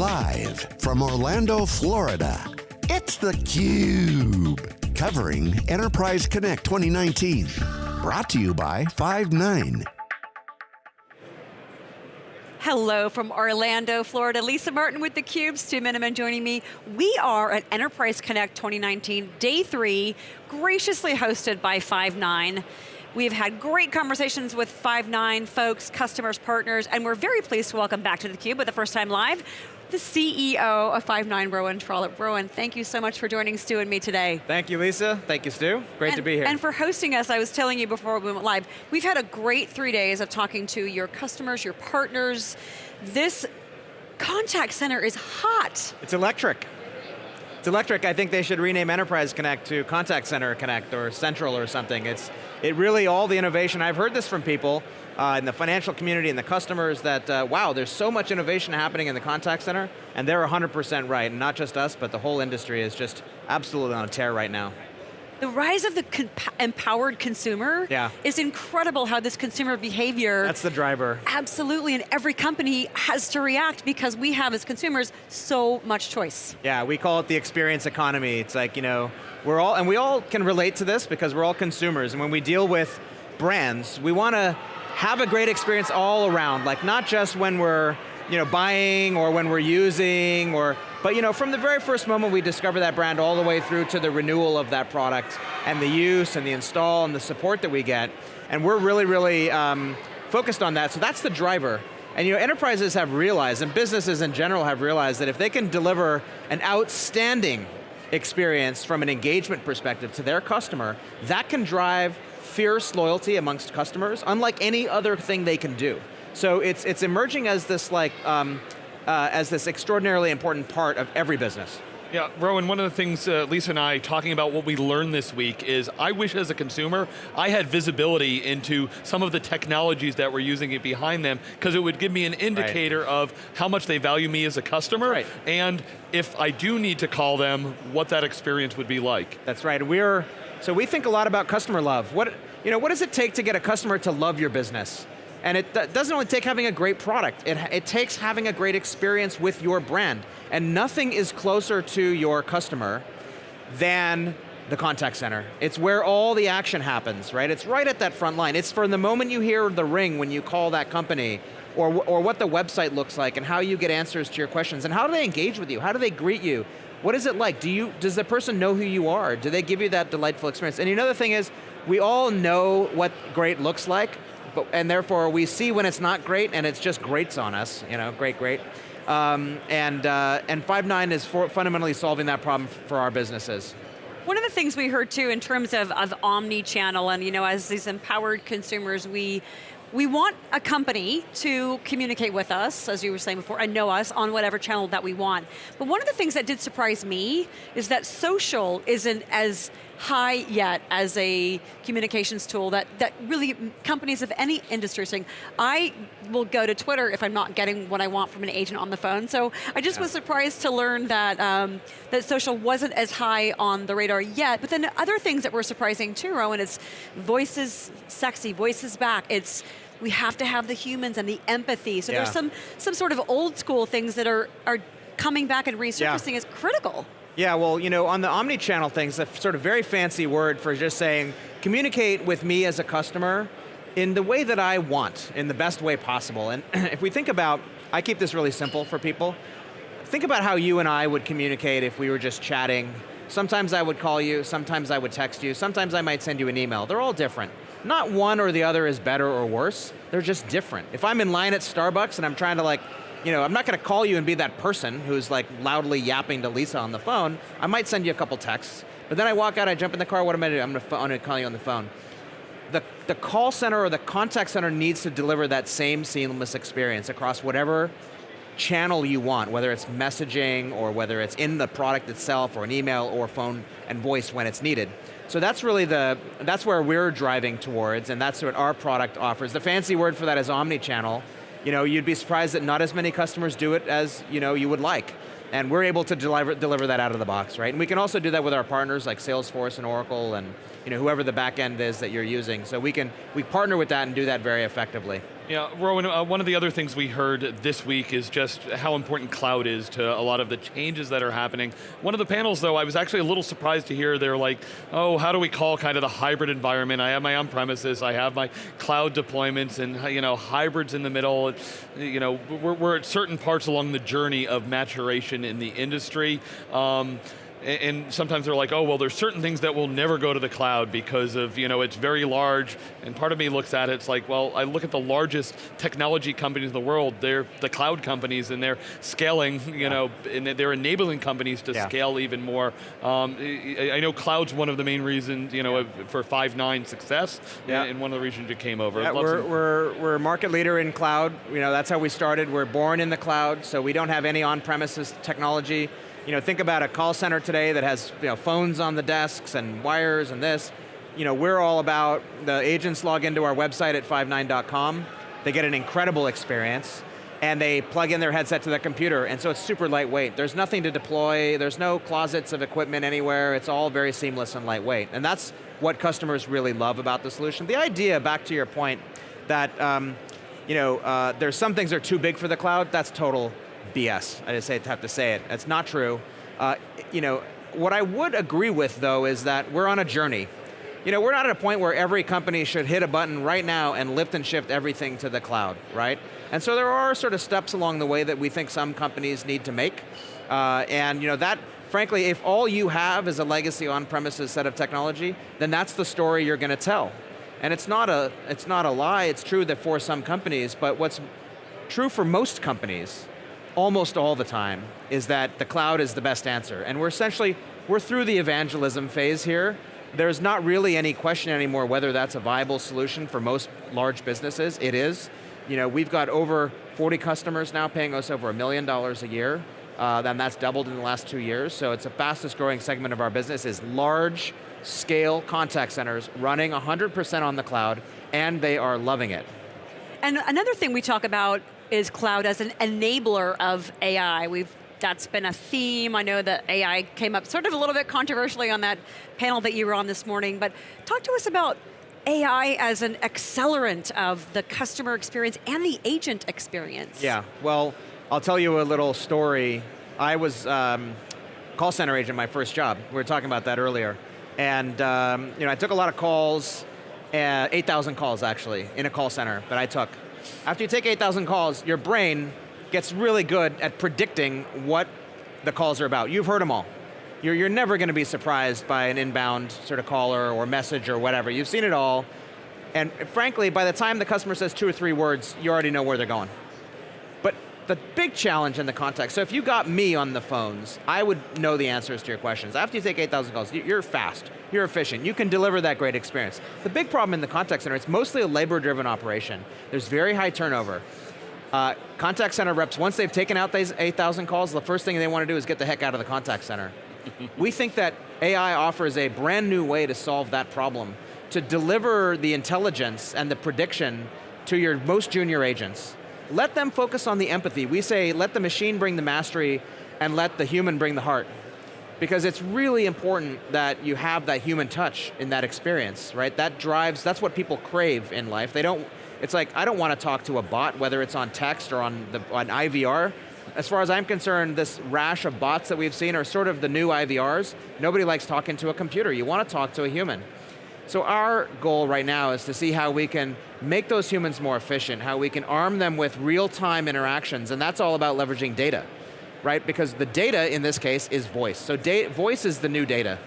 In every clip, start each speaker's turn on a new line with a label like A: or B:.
A: Live from Orlando, Florida, it's theCUBE. Covering Enterprise Connect 2019. Brought to you by Five9.
B: Hello from Orlando, Florida. Lisa Martin with theCUBE, Stu Miniman joining me. We are at Enterprise Connect 2019, day three, graciously hosted by Five9. We've had great conversations with Five9 folks, customers, partners, and we're very pleased to welcome back to theCUBE for the first time live, the CEO of Five9, Rowan Trollope. Rowan, thank you so much for joining Stu and me today.
C: Thank you, Lisa. Thank you, Stu. Great
B: and,
C: to be here.
B: And for hosting us, I was telling you before we went live, we've had a great three days of talking to your customers, your partners. This contact center is hot.
C: It's electric. It's electric. I think they should rename Enterprise Connect to Contact Center Connect or Central or something. It's it really all the innovation. I've heard this from people uh, in the financial community and the customers that, uh, wow, there's so much innovation happening in the contact center, and they're 100% right, and not just us, but the whole industry is just absolutely on a tear right now.
B: The rise of the empowered consumer
C: yeah.
B: is incredible how this consumer behavior.
C: That's the driver.
B: Absolutely, and every company has to react because we have as consumers so much choice.
C: Yeah, we call it the experience economy. It's like, you know, we're all, and we all can relate to this because we're all consumers, and when we deal with brands, we want to have a great experience all around, like not just when we're you know, buying or when we're using or, but you know, from the very first moment we discover that brand all the way through to the renewal of that product and the use and the install and the support that we get. And we're really, really um, focused on that, so that's the driver. And you know, enterprises have realized, and businesses in general have realized that if they can deliver an outstanding experience from an engagement perspective to their customer, that can drive fierce loyalty amongst customers, unlike any other thing they can do. So it's, it's emerging as this like, um, uh, as this extraordinarily important part of every business.
D: Yeah, Rowan, one of the things uh, Lisa and I talking about what we learned this week is I wish as a consumer, I had visibility into some of the technologies that were using it behind them, because it would give me an indicator right. of how much they value me as a customer,
C: right.
D: and if I do need to call them, what that experience would be like.
C: That's right, we're, so we think a lot about customer love. What, you know, what does it take to get a customer to love your business? And it doesn't only take having a great product, it, it takes having a great experience with your brand. And nothing is closer to your customer than the contact center. It's where all the action happens, right? It's right at that front line. It's from the moment you hear the ring when you call that company, or, or what the website looks like, and how you get answers to your questions, and how do they engage with you? How do they greet you? What is it like? Do you, does the person know who you are? Do they give you that delightful experience? And another thing is, we all know what great looks like, but, and therefore we see when it's not great and it's just grates on us, you know, great, great. Um, and, uh, and Five9 is for fundamentally solving that problem for our businesses.
B: One of the things we heard too in terms of, of omni-channel and you know, as these empowered consumers, we, we want a company to communicate with us, as you were saying before, and know us on whatever channel that we want. But one of the things that did surprise me is that social isn't as high yet as a communications tool that, that really companies of any industry are saying, I will go to Twitter if I'm not getting what I want from an agent on the phone. So I just yeah. was surprised to learn that, um, that social wasn't as high on the radar yet, but then other things that were surprising too, Rowan, is voice is sexy, voice is back. It's we have to have the humans and the empathy. So yeah. there's some, some sort of old school things that are, are coming back and resurfacing yeah. as critical.
C: Yeah, well, you know, on the omni-channel thing, it's a sort of very fancy word for just saying, communicate with me as a customer in the way that I want, in the best way possible. And if we think about, I keep this really simple for people, think about how you and I would communicate if we were just chatting. Sometimes I would call you, sometimes I would text you, sometimes I might send you an email. They're all different. Not one or the other is better or worse, they're just different. If I'm in line at Starbucks and I'm trying to like you know, I'm not going to call you and be that person who's like loudly yapping to Lisa on the phone. I might send you a couple texts, but then I walk out, I jump in the car, what am I doing? I'm going to call you on the phone. The, the call center or the contact center needs to deliver that same seamless experience across whatever channel you want, whether it's messaging or whether it's in the product itself or an email or phone and voice when it's needed. So that's really the, that's where we're driving towards and that's what our product offers. The fancy word for that is omni-channel, you know, you'd be surprised that not as many customers do it as you, know, you would like. And we're able to deliver, deliver that out of the box, right? And we can also do that with our partners like Salesforce and Oracle and you know, whoever the back end is that you're using. So we can we partner with that and do that very effectively.
D: Yeah, Rowan, uh, one of the other things we heard this week is just how important cloud is to a lot of the changes that are happening. One of the panels though, I was actually a little surprised to hear they're like, oh, how do we call kind of the hybrid environment? I have my on-premises, I have my cloud deployments, and you know, hybrids in the middle. You know, we're, we're at certain parts along the journey of maturation in the industry. Um, and sometimes they're like, oh, well, there's certain things that will never go to the cloud because of, you know, it's very large, and part of me looks at it, it's like, well, I look at the largest technology companies in the world, they're the cloud companies, and they're scaling, you yeah. know, and they're enabling companies to yeah. scale even more. Um, I know cloud's one of the main reasons, you know, yeah. for Five9 success, in one of the reasons you came over.
C: Yeah, we're, we're, we're a market leader in cloud, you know, that's how we started, we're born in the cloud, so we don't have any on-premises technology. You know, think about a call center today that has you know, phones on the desks and wires and this. You know, we're all about, the agents log into our website at five9.com, they get an incredible experience, and they plug in their headset to their computer, and so it's super lightweight. There's nothing to deploy, there's no closets of equipment anywhere, it's all very seamless and lightweight. And that's what customers really love about the solution. The idea, back to your point, that um, you know, uh, there's some things that are too big for the cloud, that's total BS. I just have to say it. That's not true. Uh, you know, what I would agree with though is that we're on a journey. You know, we're not at a point where every company should hit a button right now and lift and shift everything to the cloud, right? And so there are sort of steps along the way that we think some companies need to make. Uh, and you know, that, frankly, if all you have is a legacy on-premises set of technology, then that's the story you're going to tell. And it's not, a, it's not a lie, it's true that for some companies, but what's true for most companies almost all the time is that the cloud is the best answer. And we're essentially, we're through the evangelism phase here. There's not really any question anymore whether that's a viable solution for most large businesses. It is. You know, we've got over 40 customers now paying us over a million dollars a year. Uh, and that's doubled in the last two years. So it's the fastest growing segment of our business is large scale contact centers running 100% on the cloud and they are loving it.
B: And another thing we talk about is cloud as an enabler of AI. We've that's been a theme. I know that AI came up sort of a little bit controversially on that panel that you were on this morning, but talk to us about AI as an accelerant of the customer experience and the agent experience.
C: Yeah, well, I'll tell you a little story. I was um, call center agent my first job. We were talking about that earlier. And um, you know, I took a lot of calls, uh, 8,000 calls actually, in a call center that I took. After you take 8,000 calls, your brain gets really good at predicting what the calls are about. You've heard them all. You're, you're never going to be surprised by an inbound sort of caller or message or whatever. You've seen it all. And frankly, by the time the customer says two or three words, you already know where they're going. The big challenge in the context, so if you got me on the phones, I would know the answers to your questions. After you take 8,000 calls, you're fast, you're efficient, you can deliver that great experience. The big problem in the contact center, it's mostly a labor-driven operation. There's very high turnover. Uh, contact center reps, once they've taken out these 8,000 calls, the first thing they want to do is get the heck out of the contact center. we think that AI offers a brand new way to solve that problem, to deliver the intelligence and the prediction to your most junior agents. Let them focus on the empathy. We say, let the machine bring the mastery and let the human bring the heart because it's really important that you have that human touch in that experience, right? That drives, that's what people crave in life. They don't, it's like, I don't want to talk to a bot, whether it's on text or on, the, on IVR. As far as I'm concerned, this rash of bots that we've seen are sort of the new IVRs. Nobody likes talking to a computer. You want to talk to a human. So our goal right now is to see how we can make those humans more efficient, how we can arm them with real-time interactions, and that's all about leveraging data right? Because the data in this case is voice. So voice is the new data.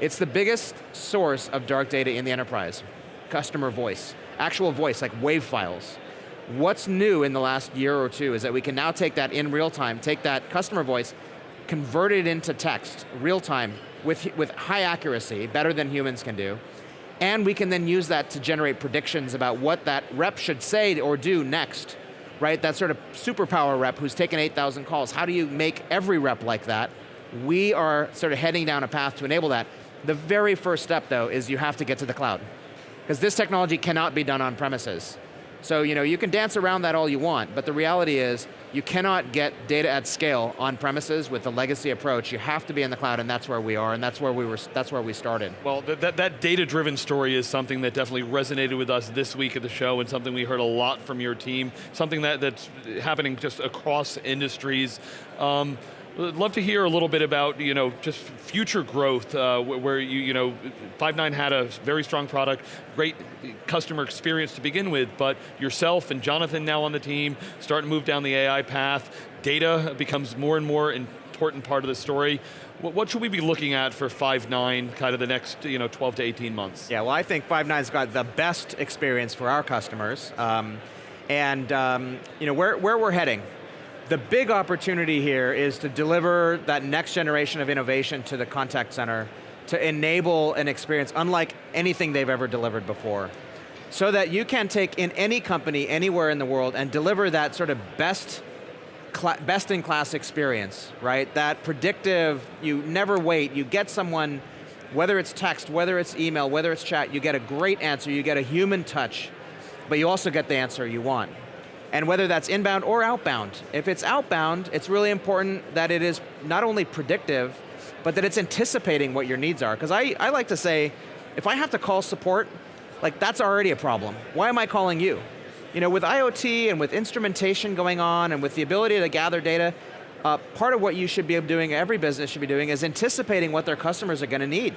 C: It's the biggest source of dark data in the enterprise. Customer voice, actual voice, like wave files. What's new in the last year or two is that we can now take that in real time, take that customer voice, convert it into text, real time, with, with high accuracy, better than humans can do, and we can then use that to generate predictions about what that rep should say or do next right? That sort of superpower rep who's taken 8,000 calls. How do you make every rep like that? We are sort of heading down a path to enable that. The very first step though is you have to get to the cloud. Because this technology cannot be done on premises. So you know, you can dance around that all you want, but the reality is, you cannot get data at scale on premises with the legacy approach. You have to be in the cloud, and that's where we are, and that's where we were. That's where we started.
D: Well, that, that, data-driven story is something that definitely resonated with us this week at the show, and something we heard a lot from your team. Something that, that's happening just across industries. Um, I'd love to hear a little bit about, you know, just future growth, uh, where you, you know, Five9 had a very strong product, great customer experience to begin with, but yourself and Jonathan now on the team, starting to move down the AI path, data becomes more and more important part of the story. What should we be looking at for Five9 kind of the next you know, 12 to 18 months?
C: Yeah, well I think Five9's got the best experience for our customers. Um, and um, you know, where, where we're heading, the big opportunity here is to deliver that next generation of innovation to the contact center to enable an experience unlike anything they've ever delivered before. So that you can take in any company, anywhere in the world, and deliver that sort of best best in class experience, right? That predictive, you never wait, you get someone, whether it's text, whether it's email, whether it's chat, you get a great answer, you get a human touch, but you also get the answer you want and whether that's inbound or outbound. If it's outbound, it's really important that it is not only predictive, but that it's anticipating what your needs are. Because I, I like to say, if I have to call support, like that's already a problem. Why am I calling you? You know, with IoT and with instrumentation going on and with the ability to gather data, uh, part of what you should be doing, every business should be doing, is anticipating what their customers are going to need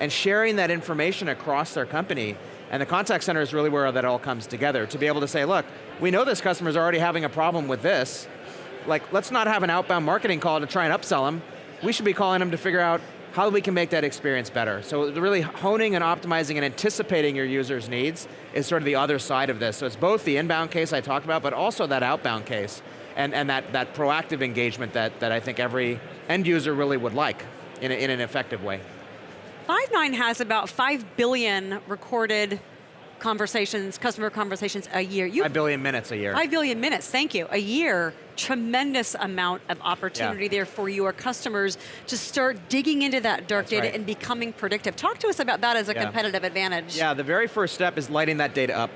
C: and sharing that information across their company and the contact center is really where that all comes together, to be able to say, look, we know this customer's already having a problem with this, like let's not have an outbound marketing call to try and upsell them, we should be calling them to figure out how we can make that experience better. So really honing and optimizing and anticipating your user's needs is sort of the other side of this. So it's both the inbound case I talked about, but also that outbound case, and, and that, that proactive engagement that, that I think every end user really would like in, a, in an effective way.
B: Five9 has about 5 billion recorded conversations, customer conversations a year.
C: You, 5 billion minutes a year.
B: 5 billion minutes, thank you, a year. Tremendous amount of opportunity yeah. there for your customers to start digging into that dark That's data right. and becoming predictive. Talk to us about that as a yeah. competitive advantage.
C: Yeah, the very first step is lighting that data up.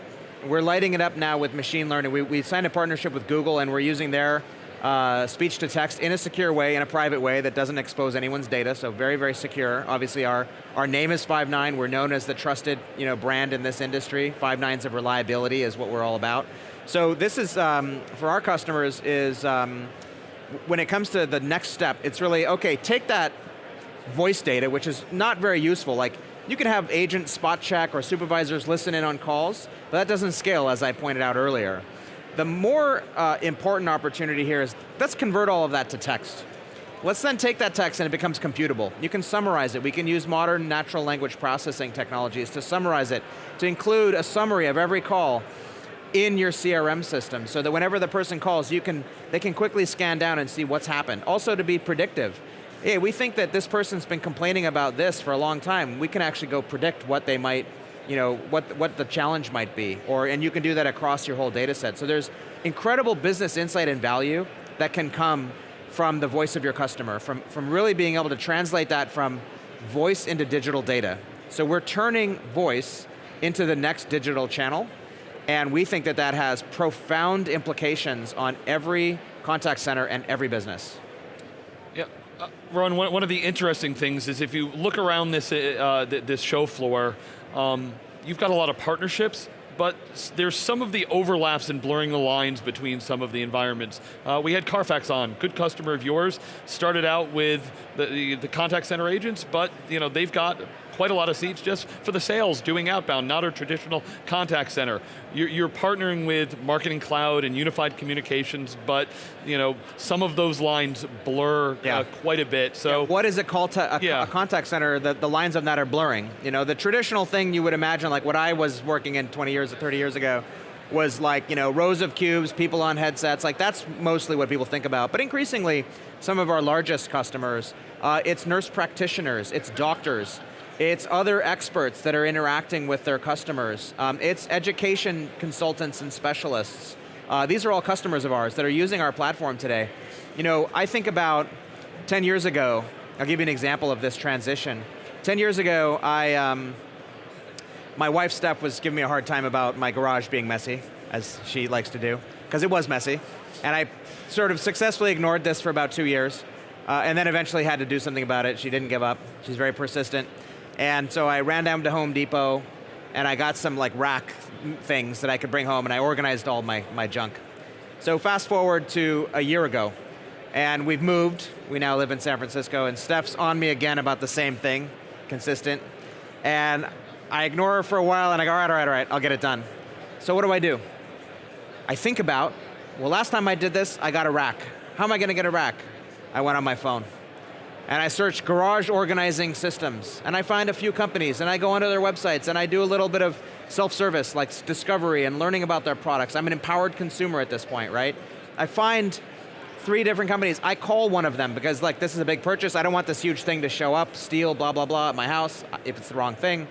C: We're lighting it up now with machine learning. We, we signed a partnership with Google and we're using their uh, speech to text in a secure way, in a private way that doesn't expose anyone's data, so very, very secure. Obviously our, our name is Five9, we're known as the trusted you know, brand in this industry. Five nines of reliability is what we're all about. So this is, um, for our customers, is um, when it comes to the next step, it's really, okay, take that voice data, which is not very useful, like you can have agents spot check or supervisors listen in on calls, but that doesn't scale as I pointed out earlier. The more uh, important opportunity here is, let's convert all of that to text. Let's then take that text and it becomes computable. You can summarize it. We can use modern natural language processing technologies to summarize it, to include a summary of every call in your CRM system so that whenever the person calls, you can, they can quickly scan down and see what's happened. Also to be predictive. Hey, we think that this person's been complaining about this for a long time. We can actually go predict what they might you know, what, what the challenge might be, or, and you can do that across your whole data set. So there's incredible business insight and value that can come from the voice of your customer, from, from really being able to translate that from voice into digital data. So we're turning voice into the next digital channel, and we think that that has profound implications on every contact center and every business.
D: Yeah, uh, Rowan, one, of the interesting things is if you look around this, uh, this show floor, um, you've got a lot of partnerships, but there's some of the overlaps and blurring the lines between some of the environments. Uh, we had Carfax on, good customer of yours, started out with the, the, the contact center agents, but you know, they've got quite a lot of seats just for the sales, doing outbound, not a traditional contact center. You're, you're partnering with Marketing Cloud and Unified Communications, but you know, some of those lines blur uh, yeah. uh, quite a bit, so.
C: Yeah, what is it called to a, yeah. a contact center, the, the lines of that are blurring. You know, the traditional thing you would imagine, like what I was working in 20 years or 30 years ago, was like, you know, rows of cubes, people on headsets, like that's mostly what people think about. But increasingly, some of our largest customers, uh, it's nurse practitioners, it's doctors, it's other experts that are interacting with their customers. Um, it's education consultants and specialists. Uh, these are all customers of ours that are using our platform today. You know, I think about 10 years ago, I'll give you an example of this transition. 10 years ago, I, um, my wife Steph was giving me a hard time about my garage being messy. as she likes to do, because it was messy. And I sort of successfully ignored this for about two years, uh, and then eventually had to do something about it. She didn't give up. She's very persistent. And so I ran down to Home Depot, and I got some like rack things that I could bring home, and I organized all my, my junk. So fast forward to a year ago, and we've moved. We now live in San Francisco, and Steph's on me again about the same thing, consistent. And I ignore her for a while, and I go, all right, all right, all right, I'll get it done. So what do I do? I think about, well, last time I did this, I got a rack. How am I going to get a rack? I went on my phone. And I search garage organizing systems, and I find a few companies, and I go onto their websites, and I do a little bit of self-service, like discovery and learning about their products. I'm an empowered consumer at this point, right? I find three different companies. I call one of them because like this is a big purchase. I don't want this huge thing to show up, steal, blah, blah, blah at my house if it's the wrong thing.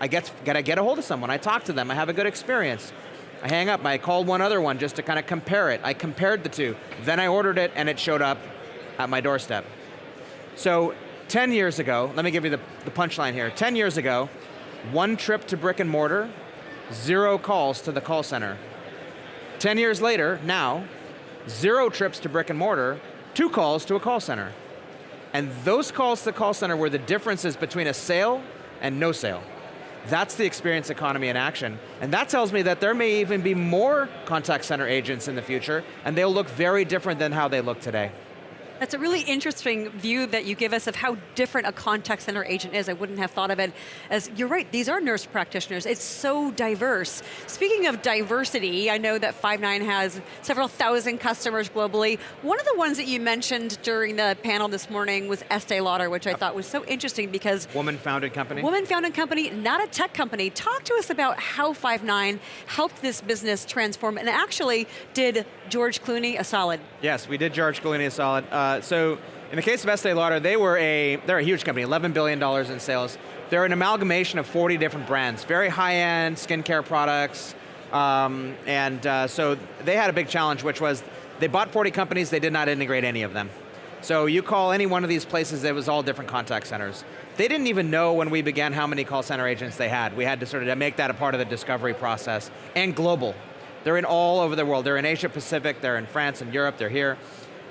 C: I get, gotta get a hold of someone. I talk to them. I have a good experience. I hang up. I called one other one just to kind of compare it. I compared the two. Then I ordered it and it showed up at my doorstep. So 10 years ago, let me give you the, the punchline here. 10 years ago, one trip to brick and mortar, zero calls to the call center. 10 years later, now, zero trips to brick and mortar, two calls to a call center. And those calls to the call center were the differences between a sale and no sale. That's the experience economy in action. And that tells me that there may even be more contact center agents in the future, and they'll look very different than how they look today.
B: That's a really interesting view that you give us of how different a contact center agent is. I wouldn't have thought of it as, you're right, these are nurse practitioners. It's so diverse. Speaking of diversity, I know that Five9 has several thousand customers globally. One of the ones that you mentioned during the panel this morning was Estee Lauder, which I thought was so interesting because-
C: Woman-founded company.
B: Woman-founded company, not a tech company. Talk to us about how Five9 helped this business transform and actually did George Clooney a solid.
C: Yes, we did George Clooney a solid. Uh, so in the case of Estee Lauder, they were a, they're a huge company, $11 billion in sales. They're an amalgamation of 40 different brands, very high-end skincare products, um, and uh, so they had a big challenge, which was they bought 40 companies, they did not integrate any of them. So you call any one of these places, it was all different contact centers. They didn't even know when we began how many call center agents they had. We had to sort of make that a part of the discovery process. And global. They're in all over the world. They're in Asia Pacific, they're in France and Europe, they're here.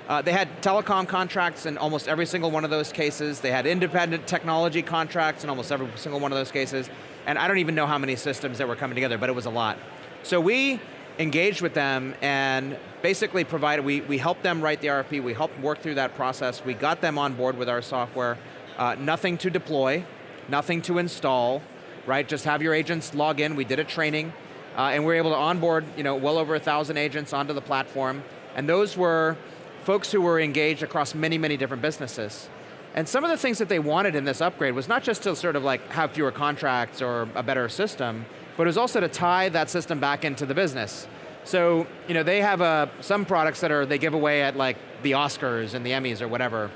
C: Uh, they had telecom contracts in almost every single one of those cases. They had independent technology contracts in almost every single one of those cases. And I don't even know how many systems that were coming together, but it was a lot. So we engaged with them and basically provided, we, we helped them write the RFP, we helped work through that process, we got them on board with our software, uh, nothing to deploy, nothing to install, right? Just have your agents log in, we did a training, uh, and we were able to onboard you know, well over a thousand agents onto the platform, and those were folks who were engaged across many, many different businesses. And some of the things that they wanted in this upgrade was not just to sort of like have fewer contracts or a better system, but it was also to tie that system back into the business. So, you know, they have uh, some products that are, they give away at like the Oscars and the Emmys or whatever,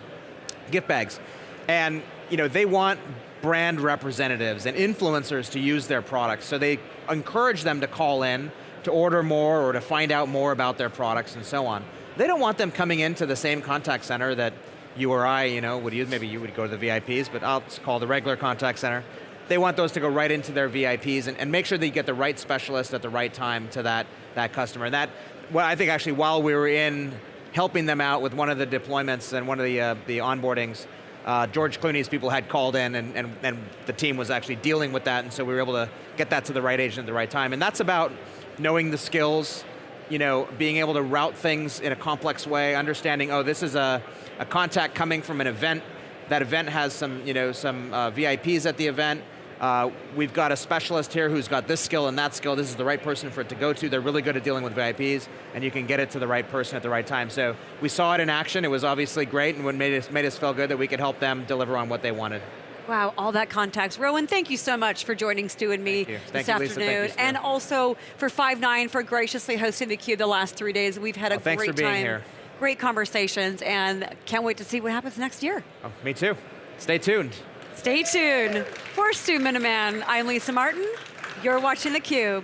C: gift bags. And, you know, they want brand representatives and influencers to use their products. So they encourage them to call in, to order more or to find out more about their products and so on. They don't want them coming into the same contact center that you or I, you know, would use, maybe you would go to the VIPs, but I'll call the regular contact center. They want those to go right into their VIPs and, and make sure that you get the right specialist at the right time to that, that customer. And that, well, I think actually while we were in helping them out with one of the deployments and one of the, uh, the onboardings, uh, George Clooney's people had called in and, and, and the team was actually dealing with that and so we were able to get that to the right agent at the right time. And that's about knowing the skills, you know, being able to route things in a complex way, understanding, oh, this is a, a contact coming from an event, that event has some, you know, some uh, VIPs at the event, uh, we've got a specialist here who's got this skill and that skill, this is the right person for it to go to, they're really good at dealing with VIPs, and you can get it to the right person at the right time. So we saw it in action, it was obviously great, and what made us, made us feel good that we could help them deliver on what they wanted.
B: Wow, all that context. Rowan, thank you so much for joining Stu and me
C: Thank
B: this
C: you, Lisa.
B: afternoon.
C: Thank you,
B: and also for Five9 for graciously hosting theCUBE the last three days. We've had a
C: Well,
B: great time.
C: here.
B: Great conversations, and can't wait to see what happens next year.
C: Oh, me too. Stay tuned.
B: Stay tuned. For Stu Miniman, I'm Lisa Martin. You're watching theCUBE.